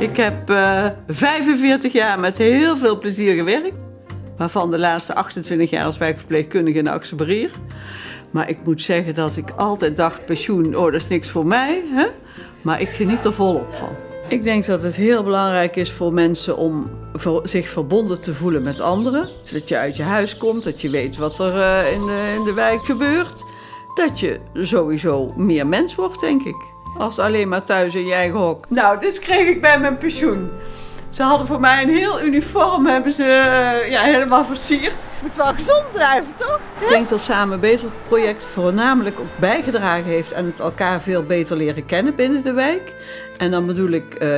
Ik heb eh 45 jaar met heel veel plezier gewerkt. Waarvan de laatste 28 jaar als wijkverpleegkundige in Axelberier. Maar ik moet zeggen dat ik altijd dacht, pensioen, oh dat is niks voor mij. Hè? Maar ik geniet er volop van. Ik denk dat het heel belangrijk is voor mensen om zich verbonden te voelen met anderen. Dat je uit je huis komt, dat je weet wat er eh, in, de, in de wijk gebeurt. Dat je sowieso meer mens wordt, denk ik. Als alleen maar thuis in je eigen hok. Nou, dit kreeg ik bij mijn pensioen. Ze hadden voor mij een heel uniform, hebben ze eh, ja, helemaal versierd. Moet wel gezond blijven, toch? Ik denk dat Samen Beter project voornamelijk ook bijgedragen heeft aan het elkaar veel beter leren kennen binnen de wijk. En dan bedoel ik eh,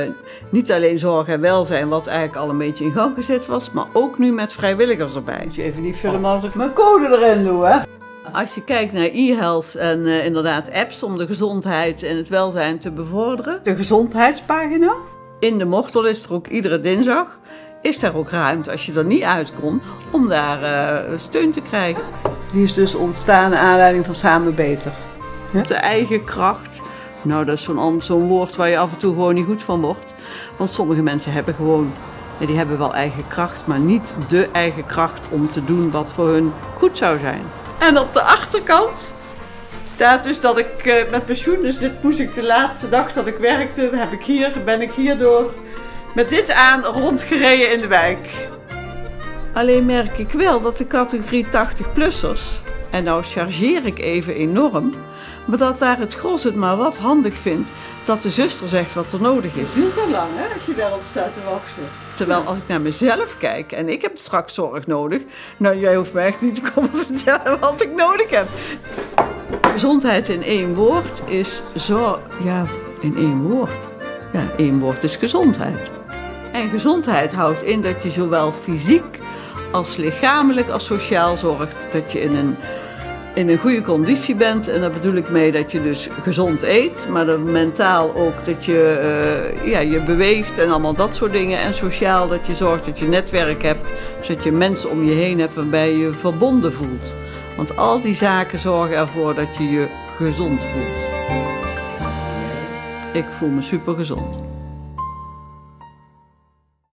niet alleen zorg en welzijn, wat eigenlijk al een beetje in gang gezet was, maar ook nu met vrijwilligers erbij. Moet je even niet filmen als ik mijn code erin doe, hè? Als je kijkt naar e-health en eh, inderdaad apps om de gezondheid en het welzijn te bevorderen. De gezondheidspagina. In de Mortel is er ook iedere dinsdag. Is daar ook ruimte als je er niet uit kon om daar eh, steun te krijgen. Die is dus ontstaan naar aanleiding van Samen Beter. De eigen kracht. Nou, dat is zo'n woord waar je af en toe gewoon niet goed van wordt. Want sommige mensen hebben gewoon, ja, die hebben wel eigen kracht, maar niet de eigen kracht om te doen wat voor hun goed zou zijn. En op de achterkant staat dus dat ik eh, met pensioen, dus dit moest ik de laatste dag dat ik werkte, heb ik hier, ben ik hierdoor met dit aan rondgereden in de wijk. Alleen merk ik wel dat de categorie 80-plussers, en nou chargeer ik even enorm, maar dat daar het gros het maar wat handig vindt dat de zuster zegt wat er nodig is. Duurt zo lang hè, als je daarop staat te wachten. Terwijl als ik naar mezelf kijk en ik heb straks zorg nodig, nou jij hoeft me echt niet te komen vertellen wat ik nodig heb. Gezondheid in één woord is zo, ja, in één woord. Ja, één woord is gezondheid. En gezondheid houdt in dat je zowel fysiek als lichamelijk als sociaal zorgt dat je in een, in een goede conditie bent. En daar bedoel ik mee dat je dus gezond eet, maar dan mentaal ook dat je eh, ja, je beweegt en allemaal dat soort dingen. En sociaal dat je zorgt dat je netwerk hebt, zodat je mensen om je heen hebt waarbij je je verbonden voelt. Want al die zaken zorgen ervoor dat je je gezond voelt. Ik voel me super gezond.